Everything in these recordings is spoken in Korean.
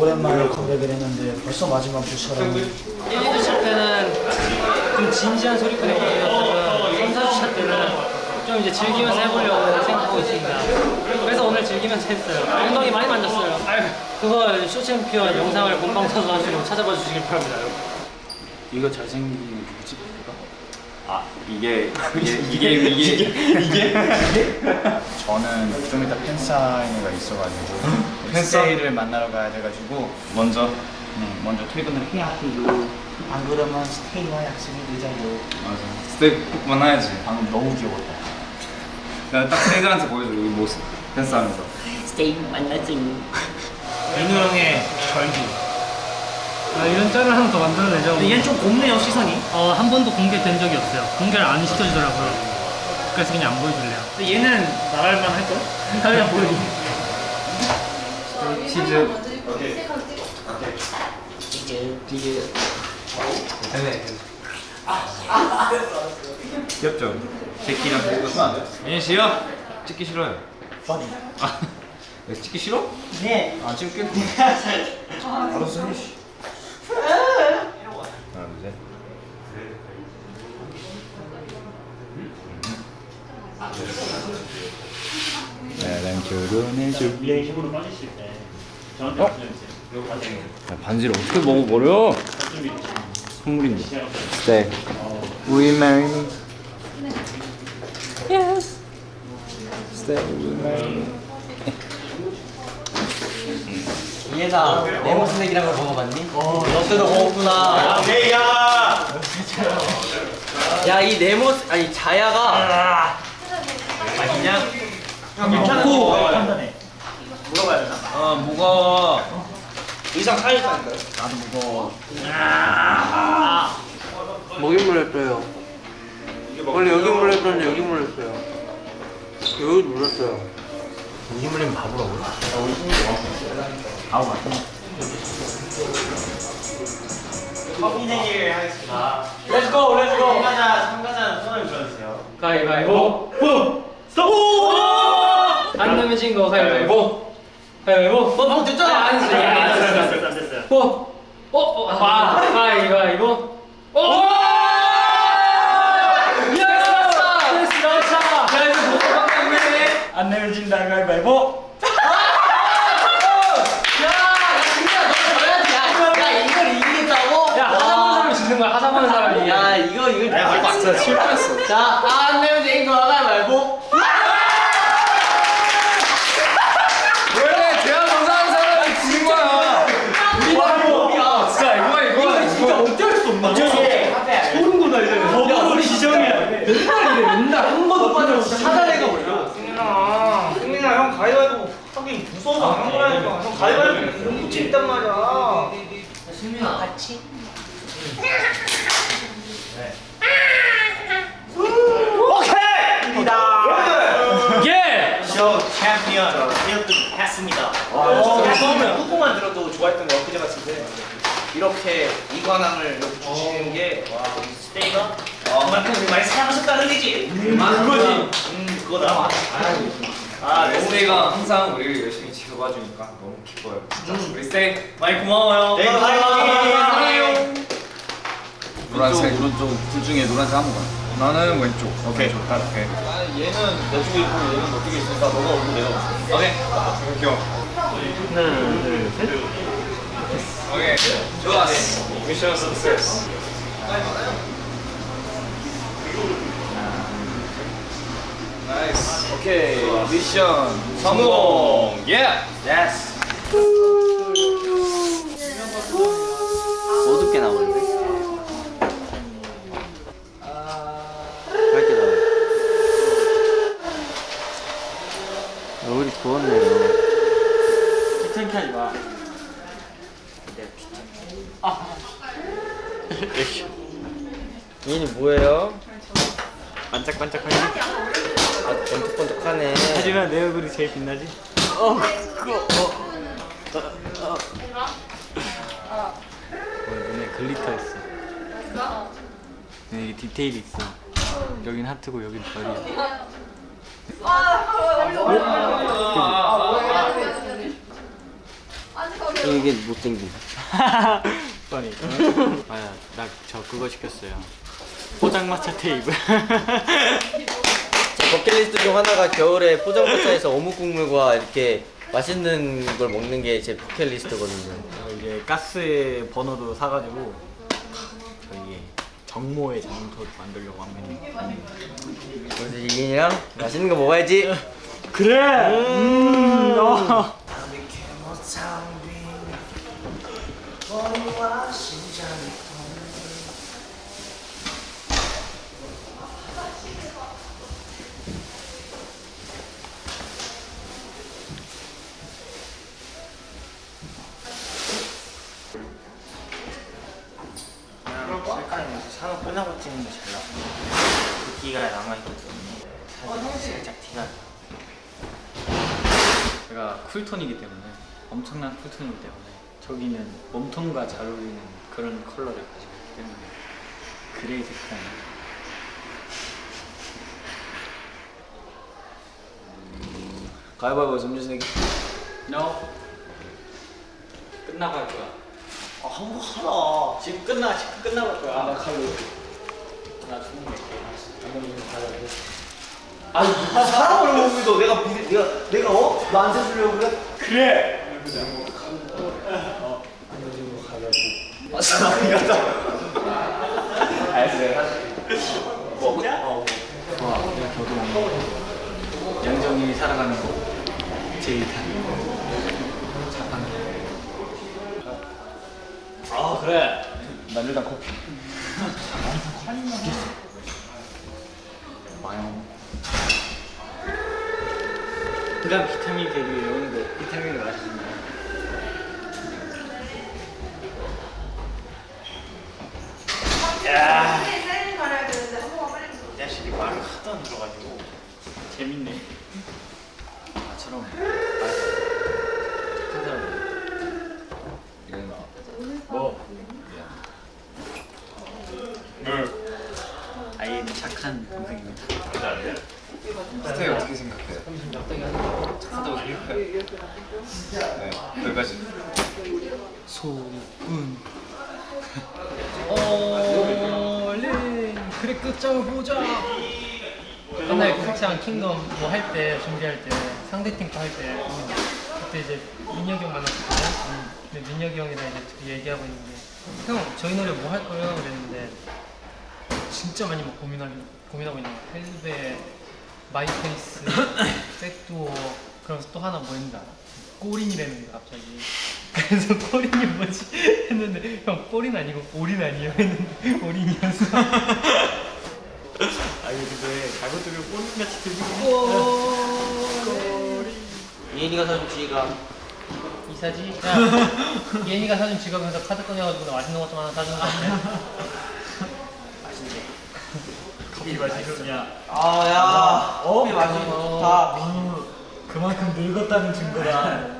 오랜만에 컴백을 했는데 벌써 마지막 주처럼 1, 2주 차 때는 좀 진지한 소리꾼의 모습이었다면 3, 4주 차 때는 좀 이제 즐기면서 해보려고 생각하고 있습니다. 그래서 오늘 즐기면서 했어요. 엉덩이 많이 만졌어요. 그거 쇼챔피언 영상을 본방사수 하시고 찾아봐 주시길 바랍니다. 여러분. 이거 잘생긴 누구지? 아 이게 이게 이게 이게 저는 좀 이따 팬사인회가 있어가지고 팬사인회를 만나러 가야 돼가지고 먼저 네, 먼저 퇴근을 해야 해요 안 그러면 스테이와 약속이 늦어요. 맞아 스테이 꼭 만나야지 방금 너무 귀여웠다 내가 딱 팬들한테 보여줘 여기 모습 댄스하면서 민호 형의 절규. 아, 이런 짤을 하나 더 만들어내죠. 근데 얘는 좀 곱네요 시선이. 어, 한 번도 공개된 적이 없어요. 공개를 안 시켜주더라고요. 그래서 그냥 안 보여줄래요. 근데 얘는 나랄만 할 거야? 그냥 보여줘. 치즈. 귀엽죠? 제키랑 찍었으면 안 돼? 예인 씨요? 찍기 싫어요. funny. 아왜 찍기 싫어? 네. 안 찍을게 알았어 씨. 하나 둘셋. 나랑 결혼해줄래 어? 야, 반지를 어떻게 먹어버려? 선물인데 Stay Will you marry me? Yes Stay marry me? 얘나 레몬 스낵이란 걸 먹어봤니? 어, 너 때도 먹었구나. 에이야! 야, 이 네모, 아니 자야가 맛있냐? 괜찮고 물어봐야 되나? 아 무거워 의상 사이즈인가요? 나도 무거워 목이 물렸어요. 원래 여기 물렸었는데 여기 물렸어요. 여기 물렸어요. 여기 물리면 바보라고 아우 맞다 커피 내기를 하겠습니다. Let's go, let's go! 참가자, 참가자 손을 들어주세요. 가위바위보 후! 스톱! 안 내면 진거 가위바위보 가위바위보 너 방금 됐잖아 안안 했어 안 됐어요. 어? 어? 어? 아 가위바위보! 야 이거 못 바꿨네 안 내면 진다, 가위바위보! 야, 이걸 이기겠다고? 야 하자보는 사람이 지는 거야 하자보는 사람이 야, 이거 이거 야, 진짜 실패했어. 자, 안 내면 되는 거 하나 말고. 원래 대화 정상하는 사람이 지는 거야 야, 진짜 이거야 이거야 진짜 어쩔 수 없나? 소름 돋아야 우리 지정이야. 맨날 이래, 맨날 한 번도 빠져서 찾아내가 버려. 승민아, 승민아, 형 가위바위보 하기 무서워서 안 한 거라니까. 형 가위바위보 이런 붙이 있단 말이야. 승민아, 같이? 오케이! 입니다. 예! 쇼 챔피언 1등 했습니다. 와, 처음에 후보만 들어도 좋아했던 거 엊그제 같은데 이렇게 이관왕을 이렇게 주시는 게 와, 스테이가 그만큼 우리 많이 사랑하셨다는 얘기지. 그거지. 음, 그거다. 아, 네, 스테이가 항상 우리를 열심히 지 켜봐 주니까 너무 기뻐요. 진짜. 우리 스테이 많이 고마워요. 네, 사랑해요. 노란색 오른쪽 둘 중에 노란색 아무거나 나는 왼쪽. 오케이 좋다. 오케이. 얘는 내 쪽에 있고 얘는 너 쪽에 있으니까 너가 오고 내가 오고. 오케이. 귀여워 하나 둘 셋. 오케이. 좋았어. 미션 सक्세스 오케이 미션 성공 예 예스. 어둡게 나오는데? 밝게 나와. 얼굴이 부었네요. 귀찮게 하지 마. 얘는 뭐예요? 반짝반짝하니? 아, 번쩍번쩍하네. 하지만 내 얼굴이 제일 빛나지? 어, 그거, 어. 어, 어. 눈에 glitter 있어. 네, 이게 디테일이 있어. 여긴 하트고 여긴 별이야. 이게 못생긴. 뻔히. 아야, 나저 그거 시켰어요. 포장마차 테이블. 제 버킷리스트 중 하나가 겨울에 포장마차에서 어묵 국물과 이렇게 맛있는 걸 먹는 게 제 버킷리스트거든요. 어, 이제 가스 버너도 사가지고 저희 정모의 장소를 만들려고 합니다. 그래서 이인이랑 맛있는 거 먹어야지. 그래. 음. 어. 사녹 끝나고 찍는 게 잘 나와. 그 기가 남아있기 때문에 사실 살짝 티가 나. 제가 쿨톤이기 때문에 엄청난 쿨톤이기 때문에 저기는 warm tone과 잘 어울리는 그런 컬러를 가지고 있기 때문에 gray 색깔 가위바위보 점수 내기. No 끝나고 할 거야 아, 한번 하라. 지금 끝나 지금 끝나고 할 거야 나 칼로. 나 죽는 거 아니, 무슨 사람을 못 믿어. 내가, 비- 내가, 내가, 어? 나한테 주려고 그래? 그래! 어. 아, 사랑이다. 알았어요. 먹냐? 어. 좋아 내가 먹는 양정이 살아가는 거 제일 단 아, 그래. 난 일단 커피. 마요 그다음 비타민 대비 외우는데 비타민을 마시는 거이 자식이 말을 하도 안 들어가지고. 재밌네 나처럼 착한 사람 뭐? 아이는 착한 동생입니다 스테이 어떻게 생각해요? 착하다고 생각해요 네, 여기까지. 소은 얼른 그래 끝장을 보자 옛날에 크랙장 킹덤 뭐 할 때 준비할 때 상대팀 거 할 때 그때 이제 민혁이 형 만났거든요. 근데 민혁이 형이랑 이제 둘이 얘기하고 있는데 형 저희 노래 뭐 할 거예요? 그랬는데 진짜 많이 막 고민하고 고민하고 있는 거야. 헬베, My Pace, Back Door 그러면서 또 하나 뭐 했는지 알아? 꼬린이라는 거 갑자기 그래서 꼬린이 뭐지? 했는데 형 꼬린 아니고 오린 아니에요? 했는데 오린이었어 아 이거 근데 잘못 들으면 꼬리같이 들리고 이인이가 사준 지가 이사지? 야, 얘니가 사준 지갑에서 카드 꺼내가지고 나 맛있는 것 좀 하나 사주는 거 어때? 커피 마시겠냐 아, 야. 어? 맛있는 거 좋다. 그만큼 늙었다는 증거다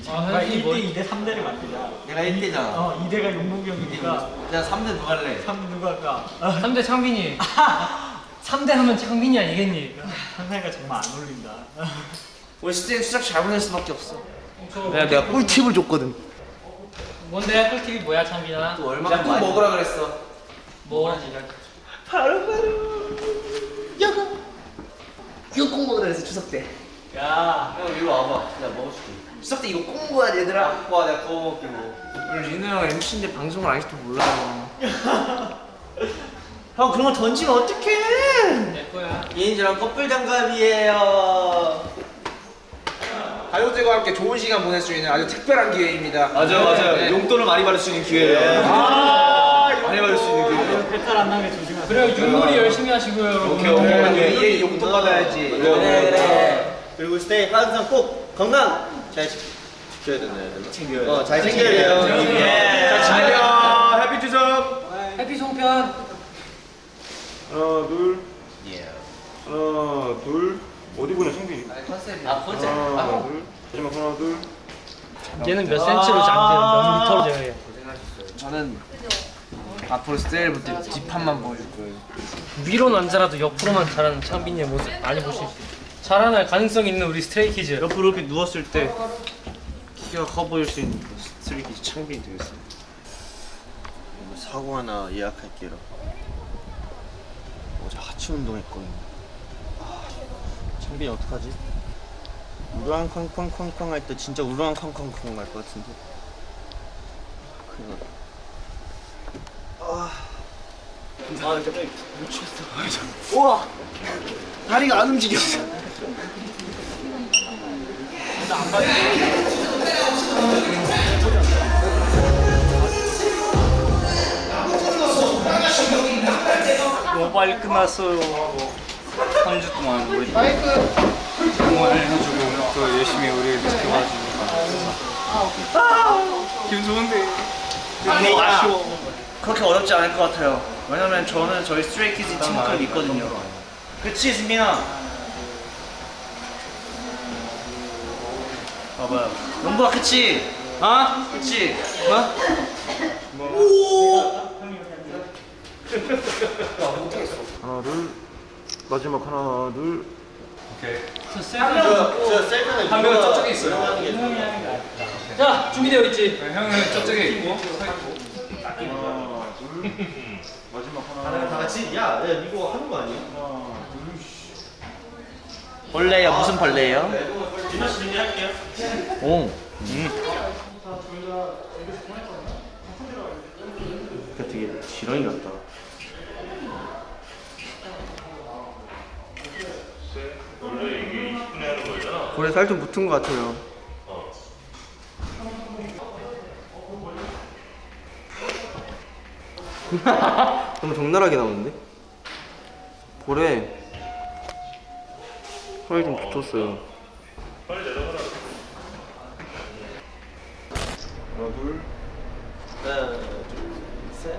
아, 정말 현진이 1대 뭐- 2대 3대를 만들자 내가 1대잖아. 어 2대가 용복이 형이니까 내가 3대 누가 할래? 3 누가 할까 3대 창빈이 3대 하면 창빈이 아니겠니? 상상이가 정말 안 어울린다 우리 스테이 수작 잘 보낼 수밖에 없어. 내가 내가 꿀팁을 줬거든. 뭔데? 꿀팁이 뭐야 창빈아? 또 얼마나 야, 꼭 먹으라 그랬어. 뭐? 바로 바로. 이거 꼭 먹으라 그랬어, 추석 때. 야 형 이리 와봐. 내가 먹어줄게. 추석 때 이거 꼭 먹어야 돼, 얘들아. 와, 내가 구워 먹게 뭐. 우리 윤호 형 MC인데 방송을 안 해서 몰라요. 형 그런 거 던지면 어떡해? 내 거야 이인이랑 커플 장갑이에요. 가족들과 함께 좋은 시간 보낼 수 있는 아주 특별한 기회입니다. 맞아요, 맞아요. 네. 용돈을 많이 받을 수 있는 기회예요. 많이 받을 수 있는 기회. 배탈 안 나게 조심하세요 그래요 윷놀이 열심히 하시고요 오케이, 오케이. 네, 얘 용돈 받아야지. 그래, 그래. 그리고 스테이 항상 꼭 건강 잘 지- 지켜야 되나요? 챙겨요. 어, 잘 챙겨야 돼요. 예. 안녕. Happy 추석. Happy 송편 하나, 둘. 하나, 둘. 어디 보내, 창빈이? 아, 컨셉. 하나, 둘. 마지막 하나, 둘. 얘는 몇 센치로 재요? 몇 미터로 재요? 저는 앞으로 스테이부터 뒷판만 보여줄 거예요. 위로는 안 자라도 옆으로만 자라는 창빈이의 모습 많이 보실 수 있어요 자라날 가능성 있는 우리 Stray Kids 옆으로 이렇게 누웠을 때 키가 커 보일 수 있는 Stray Kids 창빈이 되겠어. 사고 하나 예약할게요. 어제 하체 운동했거든요. 아, 창빈이 어떡하지? 우르앙 쾅쾅쾅쾅 할 때 진짜 우르앙 쾅쾅쾅 할 것 같은데. 큰일 났다. 아, 아 갑자기 미치겠어. 우와, 다리가 안 움직였어. 너무 빨리 끝났어요. 3주 동안 우리 응원해주고 또 열심히 우리를 지켜봐주니까 아, 기분 좋은데 아니 아쉬워. 그렇게 어렵지 않을 것 같아요. 왜냐면 저는 저희 Stray Kids 친구들 있거든요. 그치 승민아. 봐봐요. 농구야 그치? 아? 그치? 하나 둘 마지막 하나 둘저 셀프 한 명은 저쪽에 있어요. 자 준비되어 있지 형은 저쪽에 있고. 다 같이 야, 야 이거 하는 거 아니야? 벌레야 무슨 벌레예요? 오. 그러니까 되게 지렁이 같다. 볼에 살좀 붙은 것 같아요. 너무 적나라하게 나오는데? 볼에 살이 좀 붙었어요. 하나, 둘, 셋.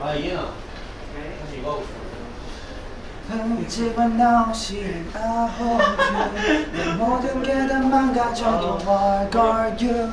아, 이해나. 집안 나오신 아홉 내 모든 게 다 망가져도 What are you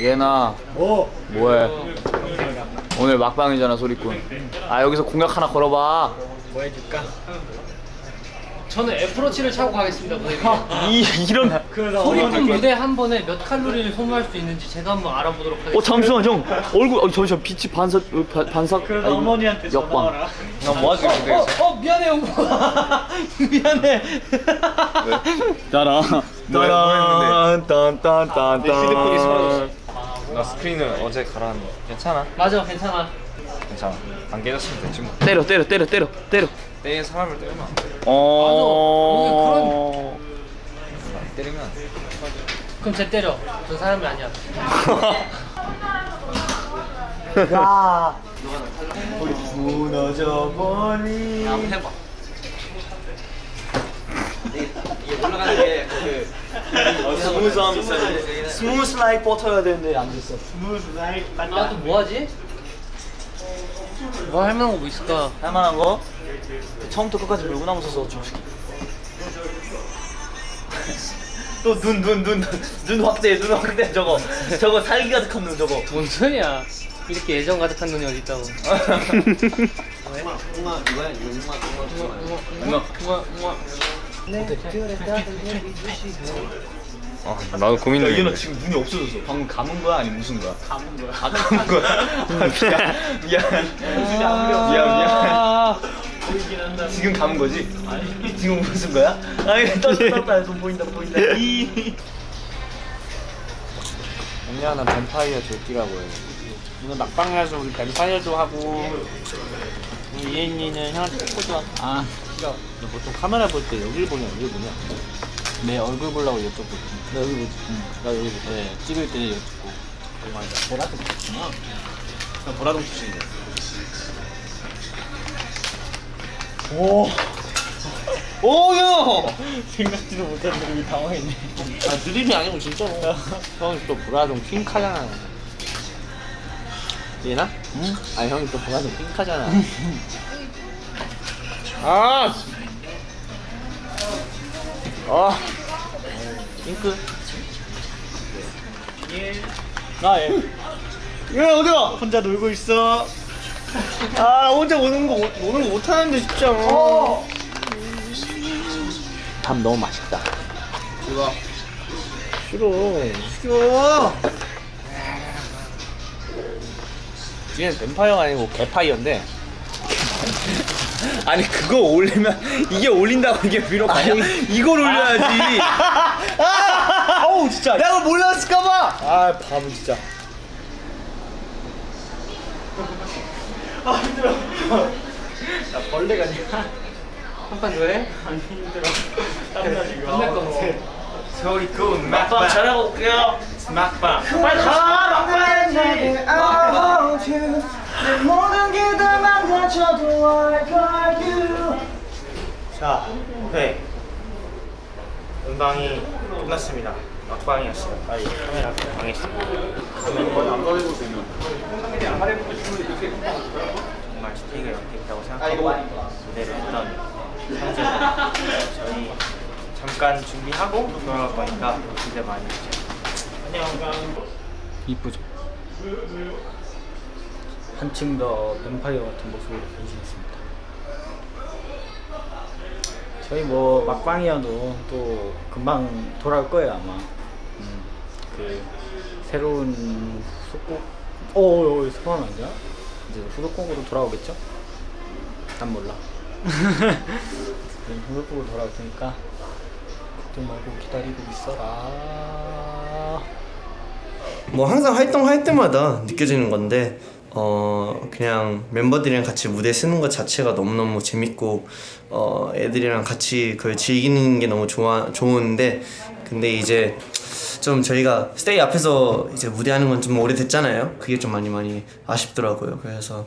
예나. 뭐? 뭐해? 오늘 막방이잖아 소리꾼. 아 여기서 공약 하나 걸어봐. 저는 애플워치를 차고 가겠습니다 무대 이 이런. 소리꾼 무대 한 번에 몇 칼로리를 소모할 수 있는지 제가 한번 알아보도록 하겠습니다 어 잠시만 형 얼굴 어 잠시만 빛이 반사 어, 바, 반사. 그래서 어머니한테 역방. 나뭐 하지 근데? 어, 어 미안해 영구야 미안해 따라. 따란 딴딴 딴딴. 휴대폰이 사라졌어. 나 스크린을 어제 갈았는데 괜찮아? 맞아 괜찮아 괜찮아. 안 깨졌으면 됐지 뭐. 때려 때려 때려 때려 때려. 때 사람을 때리면 안 돼. 어. 때리면 안 돼. 그럼 쟤 때려 저 사람이 아니야 무너져 버리. 한번 해봐. 이게 올라가는 게그 Smooth함 있어야 smooth like butter야 되는데 안 됐어. 아또 뭐하지? 뭐 할만한 거 뭐 있을까? 할만한 거? 처음부터 끝까지 물구나무 서서 좀. 또눈 눈 눈 눈 확대 눈 확대 저거 저거 살기 가득한 눈 저거. 뭔 소리야 이렇게 애정 가득한 눈이 어디 있다고 아 나도 고민 야, 얘나 중인데. 지금 눈이 없어졌어. 방금 감은 거야 아니면 무슨 거야? 감은 거야. 아 감은 거야. 미안 미안 미안 미안. 지금 감은 거지? 아니 지금 무슨 거야? 아니 떴다 떴다 손 보인다 보인다. 이. 언니는 뱀파이어 조끼라고 해. 오늘 막방이라서 우리 뱀파이어도 하고 우리 이혜인이는 형한테 뽀뽀도 하고 아 싫어 너 보통 카메라 볼 때 여기를 보냐 여기를 보냐? 내 얼굴 보려고 이쪽 보지. 나 여기 보지. 나 여기 보지. 네, 찍을 때 이쪽 보고. 정말이다 보라색 좋구나. 나 보라동 출신이야. 오. 오형! 생각지도 못했는데 우리 당황했네. 아 드림이 아니고 진짜로 형이 또 보라동 핑카잖아. 얘나? 응? 아 형이 또 보라동 핑카잖아 아! 아 핑크 아 예. 얘 어디가? 혼자 놀고 있어 아 혼자 오는 거 오- 노는 거 못하는데 진짜 어. 밥 너무 맛있다. 좋아. 싫어. 싫어. 얘는 뱀파이어가 아니고 개파이어인데. 아니 그거 올리면 이게 올린다고 이게 비록 아니야? 이걸 올려야지. 아우 진짜. 내가 몰랐을까봐. 아 바보 진짜. 나 벌레가 아니야. 한판 더 해? 아니 힘들어. 땀나 지금. 안될 것 같아. 소리 군 막방 잘하고 올게요 막방 빨리 가 막방 내 모든 게다 망가져도 I got you. 자 오케이 음방이 끝났습니다. 막방이었어요. 빨리 카메라 방했습니다. 정말 스테이가 연기했다고 생각하고 무대를 했던 상재들. 저희 잠깐 준비하고 돌아갈 거니까 기대 많이 해주세요. 안녕. 이쁘죠. 한층 더 뱀파이어 같은 모습으로 변신했습니다. 저희 뭐 막방이어도 또 금방 돌아올 거예요 아마. 음, 그 새로운 후속곡. 오, 소감 아니야? 이제 후속곡으로 돌아오겠죠? 난 몰라. 후속곡으로 돌아올 테니까 걱정 말고 기다리고 있어라. 뭐 항상 활동할 때마다 느껴지는 건데 어 그냥 멤버들이랑 같이 무대 쓰는 것 자체가 너무너무 재밌고 어 애들이랑 같이 그걸 즐기는 게 너무 좋아 좋은데 근데 이제 좀 저희가 스테이 앞에서 이제 무대하는 건 좀 오래됐잖아요. 그게 좀 많이 많이 아쉽더라고요. 그래서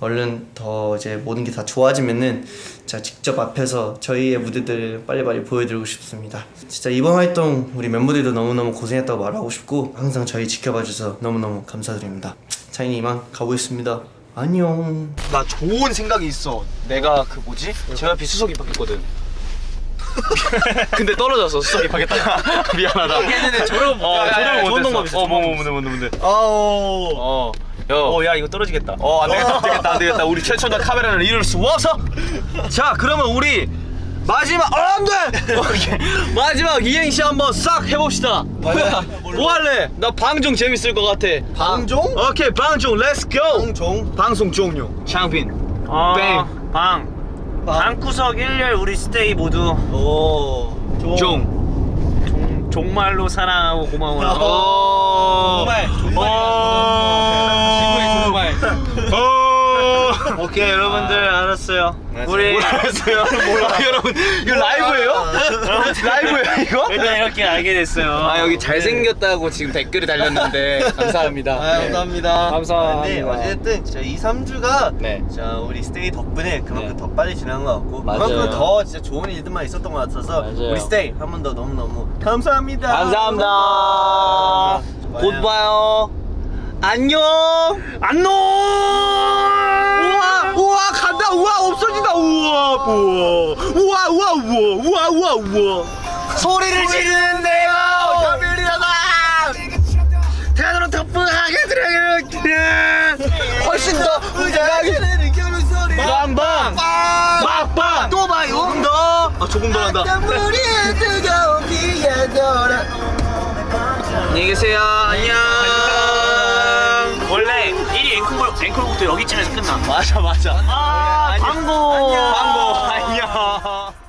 얼른 더 이제 모든 게 다 좋아지면은 제가 직접 앞에서 저희의 무대들 빨리빨리 보여드리고 싶습니다. 진짜 이번 활동 우리 멤버들도 너무너무 고생했다고 말하고 싶고 항상 저희 지켜봐 주셔서 너무너무 감사드립니다. 차이니 이만 가보겠습니다. 안녕. 나 좋은 생각이 있어. 내가 그 뭐지? 제 옆에 수석 입학했거든. 근데 떨어졌어 수석 입학했다가 미안하다. 걔네는 졸업 어, 졸업 좋은 방법 있어. 어뭐 뭐, 뭔데 뭔데 뭔데. 아오. 어. 야, 어, 야, 이거 떨어지겠다. 어, 안 되겠다, 안 되겠다, 안 되겠다. 우리 최첨단 카메라는 잃을 수 없어. 자, 그러면 우리 마지막, 어, 안 돼! 오케이. 마지막 이행시 한번 싹 해봅시다. 뭐야? 뭐 할래? 나 방종 재밌을 것 같아. 방종? 오케이, 방종, let's go! 방종. 방송 종료. 창빈. 어, 방. 방 방구석 1열 우리 스테이 모두 오. 종. 종, 종말로 사랑하고 고마워요 어. 정말. 정말. 어. 오케이 여러분들 알았어요 우리. 몰라. 아, 여러분, 이거 라이브예요? 라이브예요, 이거? 일단 이렇게 알게 됐어요 아 여기 잘생겼다고 지금 댓글이 달렸는데 감사합니다. 아, 감사합니다. 감사합니다. 네, 어쨌든 진짜 2, 3주가 네. 자 우리 스테이 덕분에 그만큼 네. 더 빨리 지난 것 같고 맞아요. 그만큼 더 진짜 좋은 일들만 있었던 것 같아서 맞아요. 우리 스테이 한 번 더 너무너무 감사합니다. 감사합니다. 곧 봐요. 안녕. 안녕. 우와, 우와 간다. 우와 없어진다. 우와, 우와, 우와, 우와, 우와, 우와, 우와, 우와. 소리를 지르는 데요. 가면이라다. 대단한 덕분하게 들어가는 훨씬 더 의자하게 빵빵 막빵 또 봐요 조금 더 아, 조금 더 한다 안녕히 계세요 안녕 그러고 또 여기쯤에서 끝나. 맞아, 맞아. 아, 광고. 광고 안녕